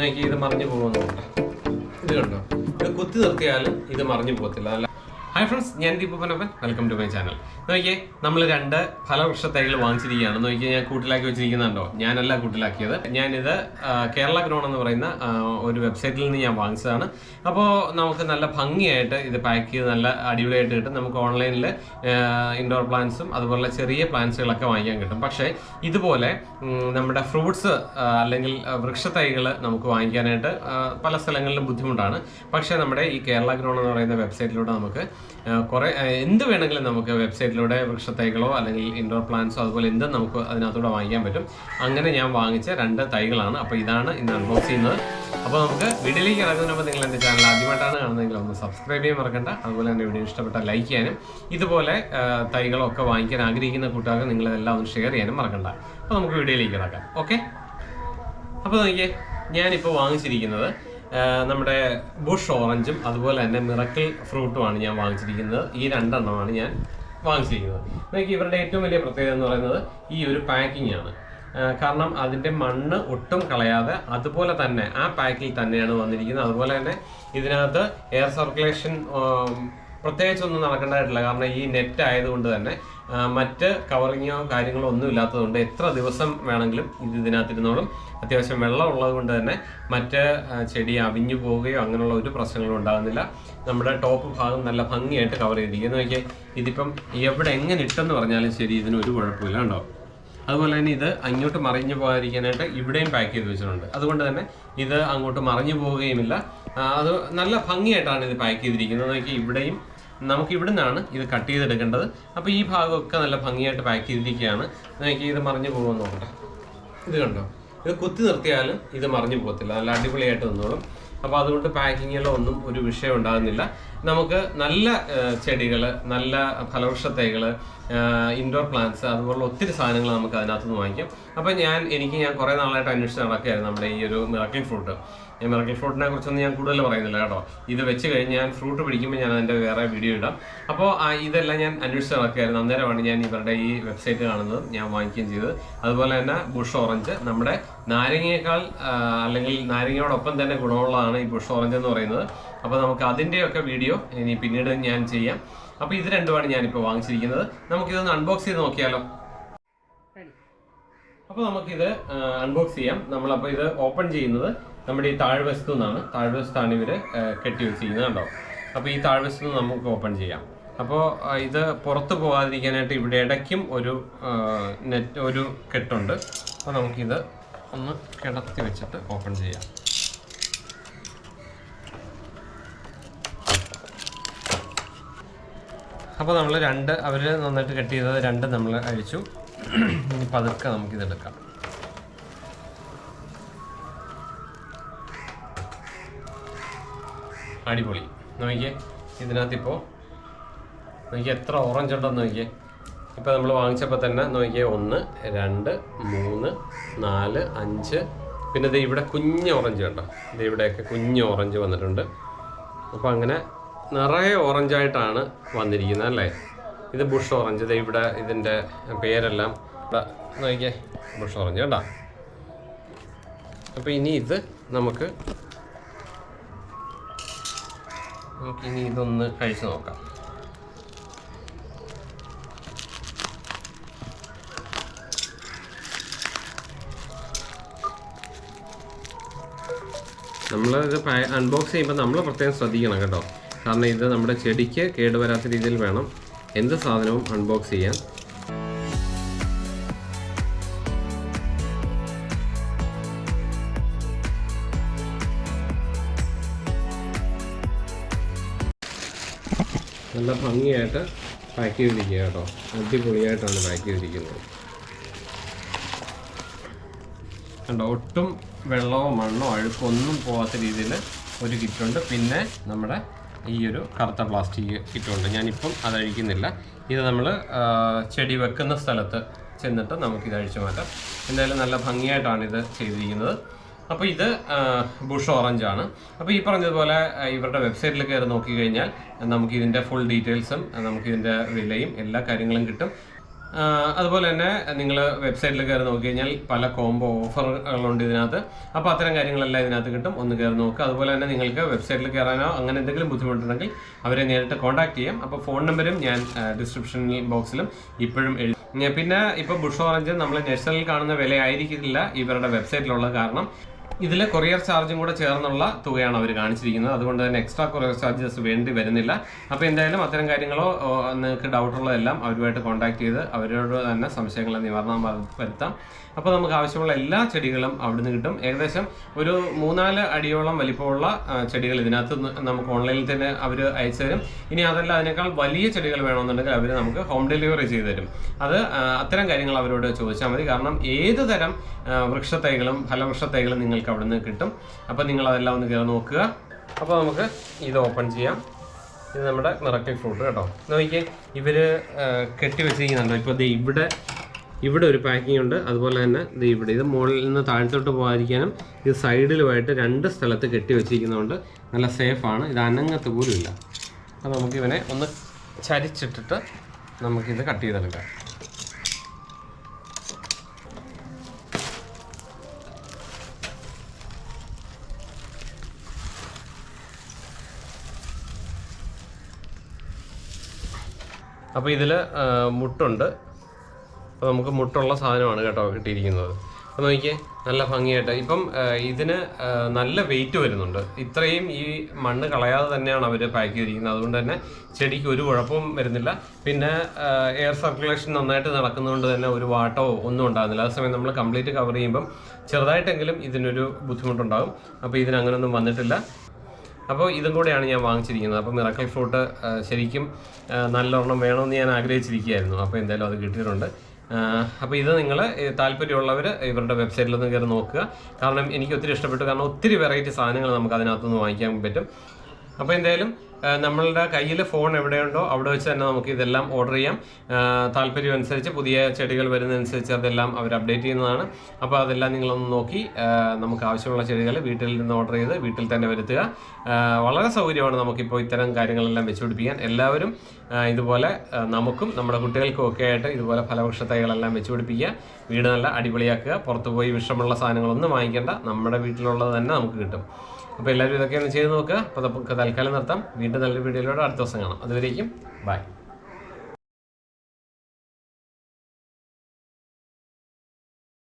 നോക്കി ഇത് മറിഞ്ഞു പോകുന്നു ഇത് കണ്ടോ? ഇത് കുത്തി നിർത്തിയാൽ ഇത് മറിഞ്ഞു പോകത്തില്ല. നല്ല ഹായ് ഫ്രണ്ട്സ് ഞാൻ ദീപനപ്പൻ വെൽക്കം ടു മൈ ചാനൽ നോക്കിയേ നമ്മൾ രണ്ട് ഫലവൃക്ഷ തൈകൾ വാങ്ങിച്ചിരിക്കുകയാണ്. നോക്കിയാൽ ഞാൻ കൂട്ടിലാക്കി വെച്ചിരിക്കുന്നുണ്ടോ? ഞാനല്ല കൂട്ടിലാക്കിയത്. ഞാനിത് കേരള ഗ്രോൺ എന്ന് പറയുന്ന ഒരു വെബ്സൈറ്റിൽ നിന്ന് ഞാൻ വാങ്ങിച്ചതാണ്. അപ്പോൾ നമുക്ക് നല്ല ഭംഗിയായിട്ട് ഇത് പാക്ക് ചെയ്ത് നല്ല അടിപൊളിയായിട്ട് കിട്ടും. നമുക്ക് ഓൺലൈനിൽ ഇൻഡോർ പ്ലാന്റ്സും അതുപോലെ ചെറിയ പ്ലാന്റ്സുകളൊക്കെ വാങ്ങിക്കാൻ കിട്ടും. പക്ഷേ ഇതുപോലെ നമ്മുടെ ഫ്രൂട്ട്സ് അല്ലെങ്കിൽ വൃക്ഷത്തൈകൾ നമുക്ക് വാങ്ങിക്കാനായിട്ട് പല സ്ഥലങ്ങളിലും ബുദ്ധിമുട്ടാണ്. പക്ഷേ നമ്മുടെ ഈ കേരള ഗ്രോൺ എന്ന് പറയുന്ന വെബ്സൈറ്റിലൂടെ നമുക്ക് കുറേ എന്ത് വേണമെങ്കിലും നമുക്ക് വെബ്സൈറ്റിലൂടെ വൃക്ഷത്തൈകളോ അല്ലെങ്കിൽ ഇൻഡോർ പ്ലാന്റ്സോ അതുപോലെ എന്തും നമുക്ക് അതിനകത്തൂടെ വാങ്ങിക്കാൻ പറ്റും. അങ്ങനെ ഞാൻ വാങ്ങിച്ച രണ്ട് തൈകളാണ്. അപ്പോൾ ഇതാണ് ഇന്ന് അൺബോക്സ് ചെയ്യുന്നത്. അപ്പോൾ നമുക്ക് വീഡിയോയിലേക്ക് ഇറങ്ങുന്നതിന് നിങ്ങൾ എന്റെ ചാനൽ ആദ്യമായിട്ടാണ് കാണുന്നതെങ്കിൽ ഒന്ന് സബ്സ്ക്രൈബ് ചെയ്യാൻ മറക്കണ്ട. അതുപോലെ തന്നെ വീഡിയോ ഇഷ്ടപ്പെട്ട ലൈക്ക് ചെയ്യാനും ഇതുപോലെ തൈകളൊക്കെ വാങ്ങിക്കാൻ ആഗ്രഹിക്കുന്ന കൂട്ടുകാർക്ക് നിങ്ങളിതെല്ലാം ഒന്ന് ഷെയർ ചെയ്യാനും മറക്കണ്ട. അപ്പോൾ നമുക്ക് വീഡിയോയിലേക്ക് ഇറക്കാം ഓക്കെ അപ്പോൾ നോക്കിയേ ഞാനിപ്പോൾ വാങ്ങിച്ചിരിക്കുന്നത് നമ്മുടെ ബുഷ് ഓറഞ്ചും അതുപോലെ തന്നെ മിറക്കിൾ ഫ്രൂട്ടുമാണ് ഞാൻ വാങ്ങിച്ചിരിക്കുന്നത്. ഈ രണ്ടെണ്ണമാണ് ഞാൻ വാങ്ങിച്ചിരിക്കുന്നത്. നോക്കി ഇവരുടെ ഏറ്റവും വലിയ പ്രത്യേകത എന്ന് പറയുന്നത് ഈ ഒരു പാക്കിംഗ് ആണ്. കാരണം അതിന്റെ മണ്ണ് ഒട്ടും കളയാതെ അതുപോലെ തന്നെ ആ പാക്കിൽ തന്നെയാണ് വന്നിരിക്കുന്നത്. അതുപോലെ തന്നെ ഇതിനകത്ത് എയർ സർക്കുലേഷൻ പ്രത്യേകിച്ചൊന്നും നടക്കേണ്ടതായിട്ടില്ല. കാരണം ഈ നെറ്റ് ആയതുകൊണ്ട് തന്നെ മറ്റ് കവറിങ്ങോ കാര്യങ്ങളോ ഒന്നും ഇല്ലാത്തതുകൊണ്ട് എത്ര ദിവസം വേണമെങ്കിലും ഇത് ഇതിനകത്തിരുന്നോളും. അത്യാവശ്യം വെള്ളം ഉള്ളത് കൊണ്ട് തന്നെ മറ്റ് ചെടി അവിഞ്ഞു പോവുകയോ അങ്ങനെയുള്ള ഒരു പ്രശ്നങ്ങളും ഉണ്ടാകുന്നില്ല. നമ്മുടെ ടോപ്പ് ഭാഗം നല്ല ഭംഗിയായിട്ട് കവർ ചെയ്തിരിക്കുന്നു. നോക്കിയാൽ ഇതിപ്പം എവിടെ എങ്ങനെ ഇട്ടെന്ന് പറഞ്ഞാലും ശരി ഇതിന് ഒരു കുഴപ്പമില്ല ഉണ്ടോ അതുപോലെ തന്നെ ഇത് അങ്ങോട്ട് മറിഞ്ഞു പോകാതിരിക്കാനായിട്ട് ഇവിടെയും പാക്ക് ചെയ്ത് വെച്ചിട്ടുണ്ട്. അതുകൊണ്ട് തന്നെ ഇത് അങ്ങോട്ട് മറിഞ്ഞു പോവുകയുമില്ല. അത് നല്ല ഭംഗിയായിട്ടാണ് ഇത് പാക്ക് ചെയ്തിരിക്കുന്നത്. നോക്കി ഇവിടെയും നമുക്ക് ഇവിടെ നിന്നാണ് ഇത് കട്ട് ചെയ്തെടുക്കേണ്ടത്. അപ്പോൾ ഈ ഭാഗമൊക്കെ നല്ല ഭംഗിയായിട്ട് പാക്ക് ചെയ്തിരിക്കുകയാണ്. നോക്കി ഇത് മറിഞ്ഞു പോകുമെന്ന് നോക്കട്ടെ. ഇത് കണ്ടോ? ഇത് കുത്തി നിർത്തിയാലും ഇത് മറിഞ്ഞു പോകത്തില്ല. നല്ല അടിപൊളിയായിട്ട് നിന്നോളും അപ്പോൾ അതുകൊണ്ട് പാക്കിങ്ങിലോ ഒന്നും ഒരു വിഷയം ഉണ്ടാകുന്നില്ല. നമുക്ക് നല്ല ചെടികൾ നല്ല ഫലവൃക്ഷ ഇൻഡോർ പ്ലാന്റ്സ് അതുപോലുള്ള ഒത്തിരി സാധനങ്ങൾ നമുക്ക് അതിനകത്ത് നിന്ന് വാങ്ങിക്കാം. അപ്പോൾ ഞാൻ എനിക്ക് ഞാൻ കുറേ നാളായിട്ട് അന്വേഷിച്ച് നടക്കുകയായിരുന്നു നമ്മുടെ ഈ ഒരു മിറക്കിൾ ഫ്രൂട്ട് മിറക്കിൾ ഫ്രൂട്ടിനെ കുറിച്ചൊന്നും ഞാൻ കൂടുതൽ പറയുന്നില്ല കേട്ടോ. ഇത് വെച്ച് കഴിഞ്ഞ് ഞാൻ ഫ്രൂട്ട് പിടിക്കുമ്പോൾ ഞാൻ അതിന്റെ വേറെ വീഡിയോ ഇടാം. അപ്പോൾ ഇതെല്ലാം ഞാൻ അന്വേഷിച്ച് നടക്കുകയായിരുന്നു. അന്നേരമാണ് ഞാൻ ഇവരുടെ ഈ വെബ്സൈറ്റ് കാണുന്നത് ഞാൻ വാങ്ങിക്കുകയും ചെയ്തത്. അതുപോലെ തന്നെ ബുഷ് ഓറഞ്ച് നമ്മുടെ നാരങ്ങയേക്കാൾ അല്ലെങ്കിൽ നാരങ്ങയോടൊപ്പം തന്നെ ഗുണമുള്ളതാണ് ഈ ബുഷ് ഓറഞ്ച് എന്ന് പറയുന്നത്. അപ്പോൾ നമുക്ക് അതിന്റെയൊക്കെ വീഡിയോ ഇനി പിന്നീട് ഞാൻ ചെയ്യാം. അപ്പോൾ ഇത് രണ്ടുമാണ് ഞാനിപ്പോൾ വാങ്ങിച്ചിരിക്കുന്നത്. നമുക്കിതൊന്ന് അൺബോക്സ് ചെയ്ത് നോക്കിയാലോ? അപ്പോൾ നമുക്കിത് അൺബോക്സ് ചെയ്യാം. നമ്മളപ്പോൾ ഇത് ഓപ്പൺ ചെയ്യുന്നത് നമ്മുടെ ഈ താഴ്വശത്തു നിന്നാണ് താഴ്വശത്താണ് ഇവർ കെട്ടി വെച്ചിരിക്കുന്നത് കണ്ടോ അപ്പോൾ ഈ താഴ്വശത്തു നിന്ന് നമുക്ക് ഓപ്പൺ ചെയ്യാം. അപ്പോൾ ഇത് പുറത്ത് പോകാതിരിക്കാനായിട്ട് ഇവിടെ ഇടയ്ക്കും ഒരു നെറ്റ് ഒരു കെട്ടുണ്ട്. അപ്പോൾ നമുക്കിത് ഒന്ന് കിടത്തി വെച്ചിട്ട് ഓപ്പൺ ചെയ്യാം. അപ്പോൾ നമ്മൾ രണ്ട് അവർ നന്നായിട്ട് കെട്ടി ചെയ്തത് രണ്ട് നമ്മൾ അഴിച്ചു. ഇനി പതുക്കെ നമുക്കിതെടുക്കാം. അടിപൊളി. നോക്കിയേ ഇതിനകത്തിപ്പോൾ നോക്കിയേ എത്ര ഓറഞ്ച് ഉണ്ടെന്ന് നോക്കിയേ. ഇപ്പോൾ നമ്മൾ വാങ്ങിച്ചപ്പോൾ തന്നെ നോക്കിയേ ഒന്ന് രണ്ട് മൂന്ന് നാല് അഞ്ച്. പിന്നെ ഇത് ഇവിടെ കുഞ്ഞ് ഓറഞ്ച് കണ്ടോ? ഇത് ഇവിടെയൊക്കെ കുഞ്ഞ് ഓറഞ്ച് വന്നിട്ടുണ്ട്. അപ്പോൾ അങ്ങനെ നിറയെ ഓറഞ്ചായിട്ടാണ് വന്നിരിക്കുന്നത് അല്ലേ? ഇത് ബുഷ് ഓറഞ്ച് ഇത് ഇവിടെ ഇതിന്റെ പേരെല്ലാം ഇവിടെ നോക്കിയേ ബുഷ് ഓറഞ്ച് കേട്ടോ അപ്പോൾ ഇനി ഇത് നമുക്ക് നമുക്ക് ഇനി ഇതൊന്ന് കഴിച്ചു നോക്കാം നമ്മളിത് അൺബോക്സ് ചെയ്യുമ്പോൾ നമ്മൾ പ്രത്യേകം ശ്രദ്ധിക്കണം കേട്ടോ. കാരണം ഇത് നമ്മുടെ ചെടിക്ക് കേടുവരാത്ത രീതിയിൽ വേണം. എന്ത് സാധനവും അൺബോക്സ് ചെയ്യാൻ. നല്ല ഭംഗിയായിട്ട് പാക്ക് ചെയ്തിരിക്കുക കേട്ടോ. അടിപൊളിയായിട്ടാണ് പാക്ക് ചെയ്തിരിക്കുന്നത്. കണ്ടോ ഒട്ടും വെള്ളമോ മണ്ണോ അഴുക്കോ ഒന്നും പോകാത്ത രീതിയിൽ ഒരു കിറ്റുണ്ട്. പിന്നെ നമ്മുടെ ഈ ഒരു കറുത്ത പ്ലാസ്റ്റിക് കിറ്റുണ്ട്. ഞാനിപ്പം അത് അഴിക്കുന്നില്ല. ഇത് നമ്മൾ ചെടി വെക്കുന്ന സ്ഥലത്ത് ചെന്നിട്ട് നമുക്കിത് അഴിച്ചു മാറ്റാം. എന്തായാലും നല്ല ഭംഗിയായിട്ടാണ് ഇത് ചെയ്തിരിക്കുന്നത്. അപ്പോൾ ഇത് ബുഷ് ഓറഞ്ച് ആണ്. അപ്പോൾ ഈ പറഞ്ഞതുപോലെ ഇവരുടെ വെബ്സൈറ്റിൽ കയറി നോക്കിക്കഴിഞ്ഞാൽ നമുക്ക് ഇതിന്റെ ഫുൾ ഡീറ്റെയിൽസും നമുക്ക് നമുക്കിതിന്റെ വിലയും എല്ലാ കാര്യങ്ങളും കിട്ടും. അതുപോലെ തന്നെ നിങ്ങൾ വെബ്സൈറ്റിൽ കയറി നോക്കി കഴിഞ്ഞാൽ പല കോംബോ ഓഫറുകളുണ്ട് ഇതിനകത്ത്. അപ്പോൾ അത്തരം കാര്യങ്ങളെല്ലാം ഇതിനകത്ത് കിട്ടും. ഒന്ന് കയറി നോക്കുക. അതുപോലെ തന്നെ നിങ്ങൾക്ക് വെബ്സൈറ്റിൽ കയറാനോ അങ്ങനെ എന്തെങ്കിലും ബുദ്ധിമുട്ടുണ്ടെങ്കിൽ അവരെ നേരിട്ട് കോൺടാക്ട് ചെയ്യാം. അപ്പോൾ ഫോൺ നമ്പരും ഞാൻ ഡിസ്ക്രിപ്ഷൻ ബോക്സിലും ഇപ്പോഴും എഴുതി പിന്നെ ഇപ്പോൾ ബുഷ് ഓറഞ്ച് നമ്മൾ നെഷണലിൽ കാണുന്ന വില ആയിരിക്കില്ല ഇവരുടെ വെബ്സൈറ്റിലുള്ളത് കാരണം. ഇതിൽ കൊറിയർ ചാർജും കൂടെ ചേർന്നുള്ള തുകയാണ് അവർ കാണിച്ചിരിക്കുന്നത്. അതുകൊണ്ട് തന്നെ എക്സ്ട്രാ കൊറിയർ ചാർജസ് വേണ്ടി വരുന്നില്ല. അപ്പോൾ എന്തായാലും അത്തരം കാര്യങ്ങളോ നിങ്ങൾക്ക് ഡൗട്ടുള്ളതെല്ലാം അവരുമായിട്ട് കോൺടാക്ട് ചെയ്ത് അവരോട് തന്നെ സംശയങ്ങളെ നിവാരണം വരു- വരുത്താം. അപ്പോൾ നമുക്ക് ആവശ്യമുള്ള എല്ലാ ചെടികളും അവിടുന്ന് കിട്ടും. ഏകദേശം ഒരു മൂന്നാൽ അടിയോളം വലിപ്പമുള്ള ചെടികൾ ഇതിനകത്ത് നമുക്ക് ഓൺലൈനിൽ തന്നെ അവർ അയച്ചു തരും. ഇനി അതല്ല അതിനേക്കാൾ വലിയ ചെടികൾ വേണമെന്നുണ്ടെങ്കിൽ അവർ നമുക്ക് ഹോം ഡെലിവറി ചെയ്തു തരും. അത് അത്തരം കാര്യങ്ങൾ അവരോട് ചോദിച്ചാൽ മതി. കാരണം ഏത് തരം വൃക്ഷത്തൈകളും ഫലവൃക്ഷത്തൈകളും നിങ്ങൾക്ക് അവിടുന്ന് കിട്ടും. അപ്പോൾ നിങ്ങൾ അതെല്ലാം ഒന്ന് കയറി നോക്കുക. അപ്പോൾ നമുക്ക് ഇത് ഓപ്പൺ ചെയ്യാം. ഇത് നമ്മുടെ മിറക്കിൾ ഫ്രൂട്ട് കേട്ടോ. നോക്കിയേ ഇവർ കെട്ടി വെച്ചിരിക്കുന്നുണ്ടോ? ഇപ്പോൾ ഇവിടെ ഇവിടെ ഒരു പാക്കിംഗ് ഉണ്ട്. അതുപോലെ തന്നെ ഇത് ഇവിടെ. ഇത് മുകളിൽ നിന്ന് താഴ്ത്തോട്ട് പോകാതിരിക്കാനും ഇത് സൈഡിലുമായിട്ട് രണ്ട് സ്ഥലത്ത് കെട്ടി വെച്ചിരിക്കുന്നതുകൊണ്ട് നല്ല സേഫാണ് ഇത് അനങ്ങത്ത് പോലും ഇല്ല അപ്പോൾ നമുക്ക് ഇവനെ ഒന്ന് ചരിച്ചിട്ടിട്ട് നമുക്കിത് കട്ട് ചെയ്തെടുക്കാം. അപ്പോൾ ഇതിൽ മുട്ടുണ്ട്. അപ്പോൾ നമുക്ക് മുട്ടുള്ള സാധനമാണ് കേട്ടോ കിട്ടിയിരിക്കുന്നത്. അപ്പോൾ നോക്കിയേ നല്ല ഭംഗിയായിട്ട്. ഇപ്പം ഇതിന് നല്ല വെയിറ്റ് വരുന്നുണ്ട്. ഇത്രയും ഈ മണ്ണ് കളയാതെ തന്നെയാണ് അവർ പാക്ക് ചെയ്തിരിക്കുന്നത്. അതുകൊണ്ട് തന്നെ ചെടിക്ക് ഒരു കുഴപ്പവും വരുന്നില്ല. പിന്നെ എയർ സർക്കുലേഷൻ നന്നായിട്ട് നടക്കുന്നതുകൊണ്ട് തന്നെ ഒരു വാട്ടോ ഒന്നും ഉണ്ടാകുന്നില്ല. അതേസമയം നമ്മൾ കംപ്ലീറ്റ് കവർ ചെയ്യുമ്പം ചെറുതായിട്ടെങ്കിലും ഇതിനൊരു ബുദ്ധിമുട്ടുണ്ടാകും. അപ്പോൾ ഇതിനങ്ങനൊന്നും വന്നിട്ടില്ല. അപ്പോൾ ഇതും കൂടെയാണ് ഞാൻ വാങ്ങിച്ചിരിക്കുന്നത്. അപ്പോൾ മിറക്കൽ ഫ്രൂട്ട് ശരിക്കും നല്ലവണ്ണം വേണമെന്ന് ഞാൻ ആഗ്രഹിച്ചിരിക്കുകയായിരുന്നു. അപ്പോൾ എന്തായാലും അത് കിട്ടിയിട്ടുണ്ട്. അപ്പോൾ ഇത് നിങ്ങൾ താല്പര്യമുള്ളവർ ഇവരുടെ വെബ്സൈറ്റിലൊന്ന് കയറി നോക്കുക. കാരണം എനിക്ക് ഒത്തിരി ഇഷ്ടപ്പെട്ടു. കാരണം ഒത്തിരി വെറൈറ്റി സാധനങ്ങൾ നമുക്ക് അതിനകത്തുനിന്ന് വാങ്ങിക്കാൻ പറ്റും. അപ്പോൾ എന്തായാലും നമ്മളുടെ കയ്യിൽ ഫോൺ എവിടെയുണ്ടോ അവിടെ വെച്ച് തന്നെ നമുക്ക് ഇതെല്ലാം ഓർഡർ ചെയ്യാം. താല്പര്യം അനുസരിച്ച് പുതിയ ചെടികൾ വരുന്നതനുസരിച്ച് അതെല്ലാം അവർ അപ്ഡേറ്റ് ചെയ്യുന്നതാണ്. അപ്പോൾ അതെല്ലാം നിങ്ങളൊന്ന് നോക്കി നമുക്ക് ആവശ്യമുള്ള ചെടികൾ വീട്ടിൽ നിന്ന് ഓർഡർ ചെയ്ത് വീട്ടിൽ തന്നെ വരുത്തുക. വളരെ സൗകര്യമാണ് നമുക്കിപ്പോൾ ഇത്തരം കാര്യങ്ങളെല്ലാം വെച്ചുപിടിപ്പിക്കാൻ എല്ലാവരും ഇതുപോലെ നമുക്കും നമ്മുടെ കുട്ടികൾക്കും ഒക്കെ ആയിട്ട് ഇതുപോലെ ഫലവൃക്ഷ തൈകളെല്ലാം വെച്ചുപിടിപ്പിക്കുക വീട് നല്ല അടിപൊളിയാക്കുക. പുറത്ത് പോയി വിഷമുള്ള സാധനങ്ങളൊന്നും വാങ്ങിക്കേണ്ട. നമ്മുടെ വീട്ടിലുള്ളത് തന്നെ നമുക്ക് കിട്ടും. അപ്പോൾ എല്ലാവരും ഇതൊക്കെ ഒന്ന് ചെയ്ത് നോക്കുക. അപ്പോൾ നമുക്ക് തൽക്കാലം നിർത്താം. വീണ്ടും നല്ലൊരു വീഡിയോയിലൂടെ അടുത്ത ദിവസം കാണാം. അതുവരേക്കും ബൈ